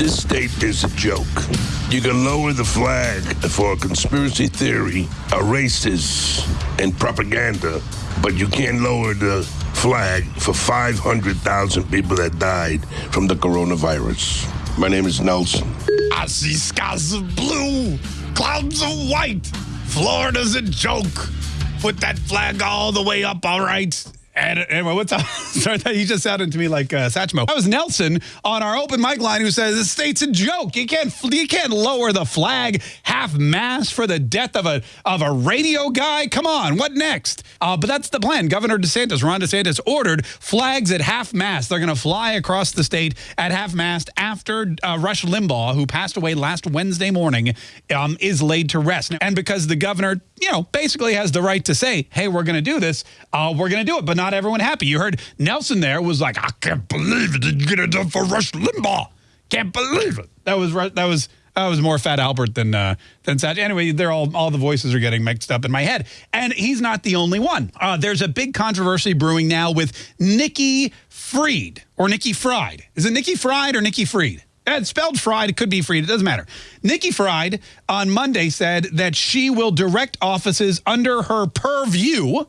This state is a joke. You can lower the flag for a conspiracy theory, a racist, and propaganda, but you can't lower the flag for 500,000 people that died from the coronavirus. My name is Nelson. I see skies of blue, clouds of white. Florida's a joke. Put that flag all the way up, all right? And anyway, what's up? Sorry, he just sounded to me like uh, Satchmo. That was Nelson on our open mic line who says the state's a joke. You can't you can't lower the flag half mast for the death of a of a radio guy. Come on, what next? Uh, but that's the plan. Governor DeSantis, Ron DeSantis, ordered flags at half mast. They're going to fly across the state at half mast after uh, Rush Limbaugh, who passed away last Wednesday morning, um, is laid to rest. And because the governor, you know, basically has the right to say, "Hey, we're going to do this. Uh, we're going to do it," but not everyone happy. You heard Nelson there was like, I can't believe it. Did you get it done for Rush Limbaugh? Can't believe it. That was that was that was more Fat Albert than uh, than Satch. Anyway, they're all all the voices are getting mixed up in my head, and he's not the only one. Uh, there's a big controversy brewing now with Nikki Fried or Nikki Fried. Is it Nikki Fried or Nikki Fried? It's spelled fried. It could be fried. It doesn't matter. Nikki Fried on Monday said that she will direct offices under her purview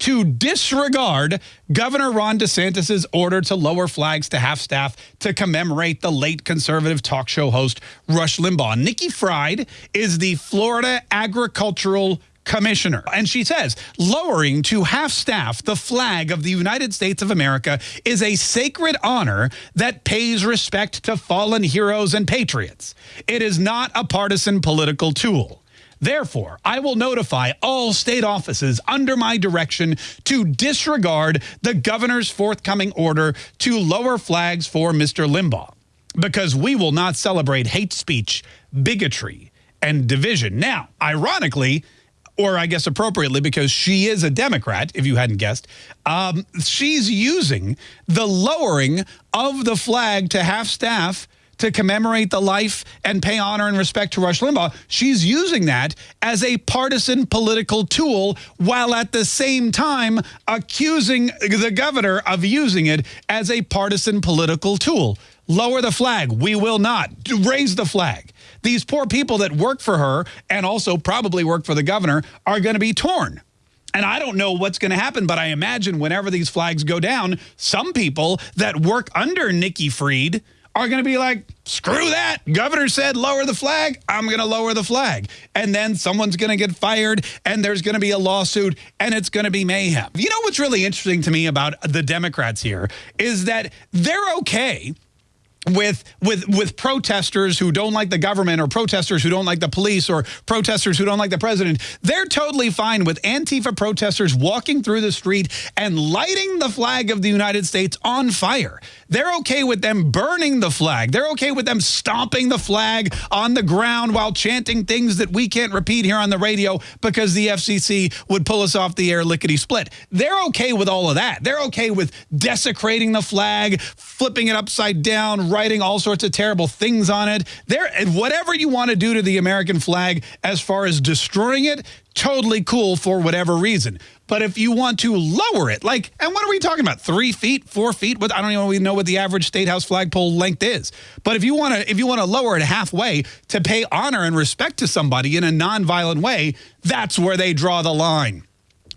to disregard Governor Ron DeSantis' order to lower flags to half staff to commemorate the late conservative talk show host Rush Limbaugh. Nikki Fried is the Florida Agricultural Commissioner. And she says, lowering to half staff the flag of the United States of America is a sacred honor that pays respect to fallen heroes and patriots. It is not a partisan political tool. Therefore, I will notify all state offices under my direction to disregard the governor's forthcoming order to lower flags for Mr. Limbaugh because we will not celebrate hate speech, bigotry, and division. Now, ironically, or I guess appropriately because she is a Democrat, if you hadn't guessed, um, she's using the lowering of the flag to half staff to commemorate the life and pay honor and respect to Rush Limbaugh, she's using that as a partisan political tool while at the same time accusing the governor of using it as a partisan political tool. Lower the flag. We will not. Raise the flag. These poor people that work for her and also probably work for the governor are going to be torn. And I don't know what's going to happen, but I imagine whenever these flags go down, some people that work under Nikki Fried are going to be like, screw that. Governor said lower the flag. I'm going to lower the flag. And then someone's going to get fired and there's going to be a lawsuit and it's going to be mayhem. You know what's really interesting to me about the Democrats here is that they're okay with with with protesters who don't like the government or protesters who don't like the police or protesters who don't like the president they're totally fine with antifa protesters walking through the street and lighting the flag of the United States on fire. They're okay with them burning the flag. They're okay with them stomping the flag on the ground while chanting things that we can't repeat here on the radio because the FCC would pull us off the air lickety split. They're okay with all of that. They're okay with desecrating the flag flipping it upside down writing all sorts of terrible things on it. There, whatever you want to do to the American flag as far as destroying it, totally cool for whatever reason. But if you want to lower it, like, and what are we talking about? Three feet, four feet? What I don't even know what the average state house flagpole length is. But if you want to, if you want to lower it halfway to pay honor and respect to somebody in a nonviolent way, that's where they draw the line.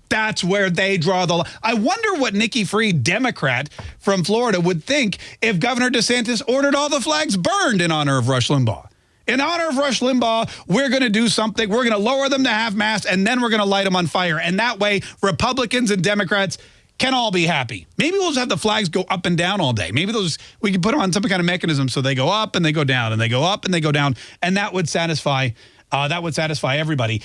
That's where they draw the line. I wonder what Nikki Free, Democrat from Florida, would think if Governor DeSantis ordered all the flags burned in honor of Rush Limbaugh. In honor of Rush Limbaugh, we're going to do something. We're going to lower them to half mast, and then we're going to light them on fire. And that way, Republicans and Democrats can all be happy. Maybe we'll just have the flags go up and down all day. Maybe those we can put them on some kind of mechanism so they go up and they go down and they go up and they go down, and that would satisfy uh, that would satisfy everybody.